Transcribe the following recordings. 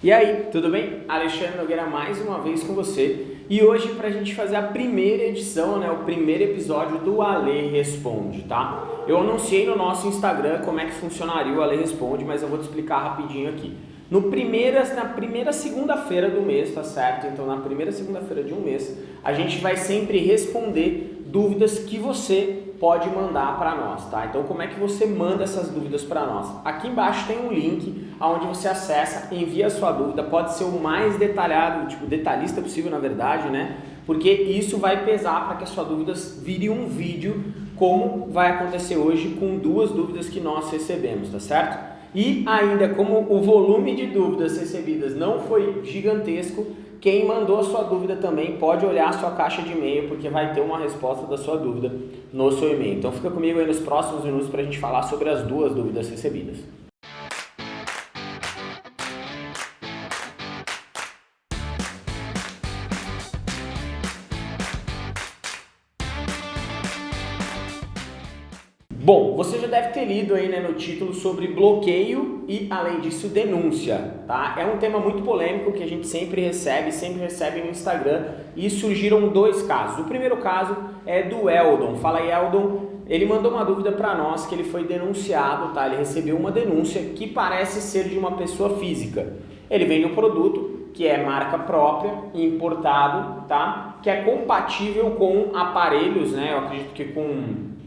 E aí, tudo bem? Alexandre Nogueira mais uma vez com você e hoje para a gente fazer a primeira edição, né, o primeiro episódio do Ale Responde, tá? Eu anunciei no nosso Instagram como é que funcionaria o Ale Responde, mas eu vou te explicar rapidinho aqui. No primeira, na primeira segunda-feira do mês, tá certo? Então na primeira segunda-feira de um mês, a gente vai sempre responder dúvidas que você pode mandar para nós, tá? Então como é que você manda essas dúvidas para nós? Aqui embaixo tem um link onde você acessa, envia a sua dúvida, pode ser o mais detalhado, tipo detalhista possível na verdade, né? Porque isso vai pesar para que a sua dúvida vire um vídeo como vai acontecer hoje com duas dúvidas que nós recebemos, tá certo? E ainda como o volume de dúvidas recebidas não foi gigantesco, quem mandou a sua dúvida também pode olhar a sua caixa de e-mail, porque vai ter uma resposta da sua dúvida no seu e-mail. Então fica comigo aí nos próximos minutos para a gente falar sobre as duas dúvidas recebidas. Bom, você já deve ter lido aí né, no título sobre bloqueio e, além disso, denúncia, tá? É um tema muito polêmico que a gente sempre recebe, sempre recebe no Instagram e surgiram dois casos. O primeiro caso é do Eldon. Fala aí, Eldon. Ele mandou uma dúvida para nós que ele foi denunciado, tá? Ele recebeu uma denúncia que parece ser de uma pessoa física. Ele vende um produto que é marca própria, importado, tá? Que é compatível com aparelhos, né? Eu acredito que com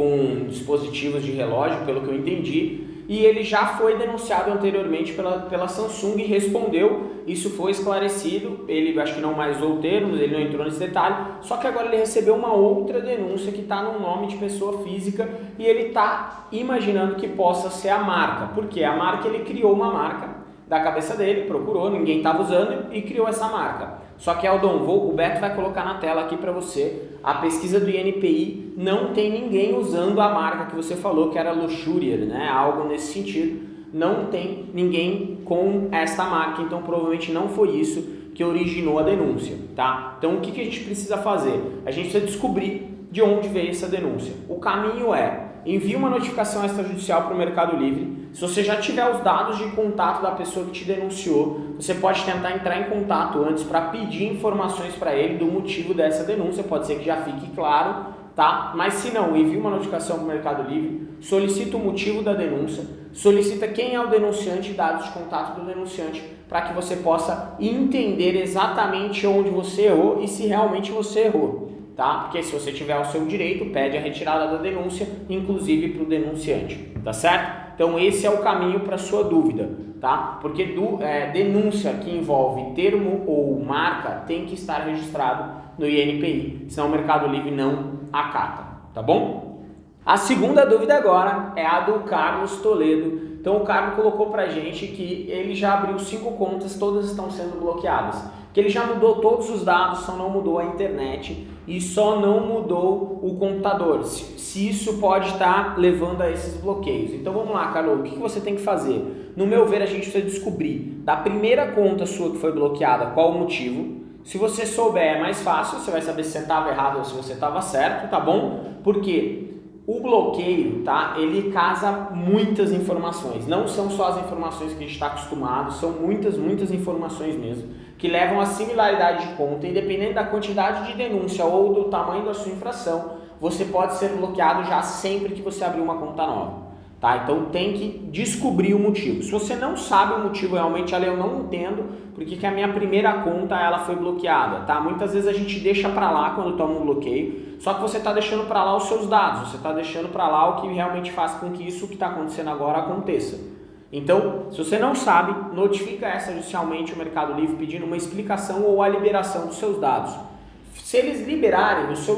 com dispositivos de relógio, pelo que eu entendi, e ele já foi denunciado anteriormente pela, pela Samsung e respondeu, isso foi esclarecido, ele acho que não mais usou termos, ele não entrou nesse detalhe, só que agora ele recebeu uma outra denúncia que está no nome de pessoa física e ele está imaginando que possa ser a marca, porque a marca ele criou uma marca da cabeça dele, procurou, ninguém estava usando e criou essa marca. Só que Aldon, vou, o Beto vai colocar na tela aqui para você, a pesquisa do INPI não tem ninguém usando a marca que você falou que era Luxurier, né? algo nesse sentido. Não tem ninguém com essa marca, então provavelmente não foi isso que originou a denúncia, tá? Então o que, que a gente precisa fazer? A gente precisa descobrir de onde veio essa denúncia. O caminho é envie uma notificação extrajudicial para o Mercado Livre. Se você já tiver os dados de contato da pessoa que te denunciou, você pode tentar entrar em contato antes para pedir informações para ele do motivo dessa denúncia. Pode ser que já fique claro, tá? Mas se não, envie uma notificação para o Mercado Livre, solicita o motivo da denúncia, solicita quem é o denunciante e dados de contato do denunciante para que você possa entender exatamente onde você errou e se realmente você errou tá? Porque se você tiver o seu direito, pede a retirada da denúncia, inclusive para o denunciante, tá certo? Então esse é o caminho para sua dúvida, tá? Porque do, é, denúncia que envolve termo ou marca tem que estar registrado no INPI, senão o Mercado Livre não acata, tá bom? A segunda dúvida agora é a do Carlos Toledo. Então o Carlos colocou pra gente que ele já abriu cinco contas, todas estão sendo bloqueadas que ele já mudou todos os dados, só não mudou a internet e só não mudou o computador. Se, se isso pode estar levando a esses bloqueios. Então vamos lá, Carol, o que, você tem que fazer? No meu ver, a gente precisa descobrir da primeira conta sua que foi bloqueada qual o motivo. Se você souber é mais fácil, você vai saber se você estava errado ou se você estava certo, tá bom? Porque o bloqueio, tá? Ele casa muitas informações. Não são só as informações que a gente está acostumado, são muitas, muitas informações mesmo que levam a similaridade de conta, independente da quantidade de denúncia ou do tamanho da sua infração, você pode ser bloqueado já sempre que você abrir uma conta nova. Tá? Então tem que descobrir o motivo. Se você não sabe o motivo realmente, ali eu não entendo porque que a minha primeira conta ela foi bloqueada. Tá? Muitas vezes a gente deixa para lá quando toma um bloqueio, só que você está deixando para lá os seus dados, você está deixando para lá o que realmente faz com que isso que está acontecendo agora aconteça. Então, se você não sabe, notifica essa judicialmente o Mercado Livre pedindo uma explicação ou a liberação dos seus dados. Se eles liberarem, o seu,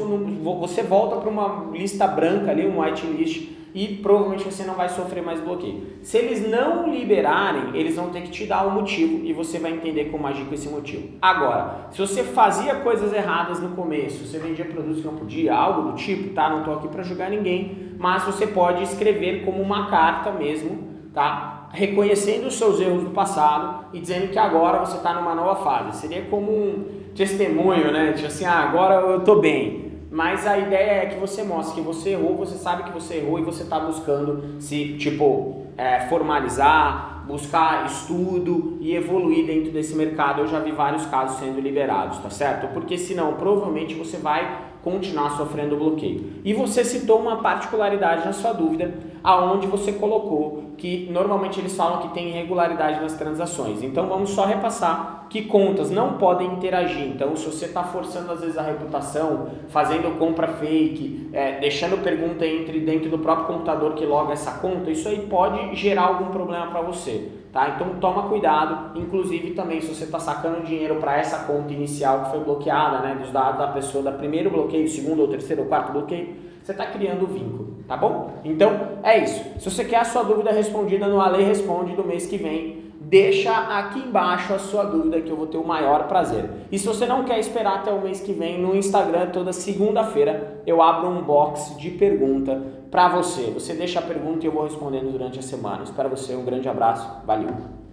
você volta para uma lista branca ali, um whitelist, e provavelmente você não vai sofrer mais bloqueio. Se eles não liberarem, eles vão ter que te dar o um motivo e você vai entender como agir com esse motivo. Agora, se você fazia coisas erradas no começo, você vendia produtos que não podia, algo do tipo, tá? Não estou aqui para julgar ninguém, mas você pode escrever como uma carta mesmo, tá? Reconhecendo os seus erros do passado e dizendo que agora você está numa nova fase. Seria como um testemunho, né? Tipo assim, ah, agora eu estou bem. Mas a ideia é que você mostre que você errou, você sabe que você errou e você está buscando se, tipo, é, formalizar buscar estudo e evoluir dentro desse mercado. Eu já vi vários casos sendo liberados, tá certo? Porque senão provavelmente você vai continuar sofrendo bloqueio. E você citou uma particularidade na sua dúvida, aonde você colocou que normalmente eles falam que tem irregularidade nas transações. Então vamos só repassar que contas não podem interagir. Então se você está forçando às vezes a reputação, fazendo compra fake, é, deixando pergunta entre dentro do próprio computador que loga essa conta, isso aí pode gerar algum problema para você. Tá? Então toma cuidado, inclusive também se você está sacando dinheiro para essa conta inicial que foi bloqueada, né, dos dados da pessoa, da primeiro bloqueio, segundo ou terceiro ou quarto bloqueio, você está criando vínculo, tá bom? Então é isso. Se você quer a sua dúvida respondida no Ale Responde do mês que vem, deixa aqui embaixo a sua dúvida que eu vou ter o maior prazer. E se você não quer esperar até o mês que vem, no Instagram toda segunda-feira eu abro um box de pergunta para você. Você deixa a pergunta e eu vou respondendo durante a semana. Espero você, um grande abraço, valeu!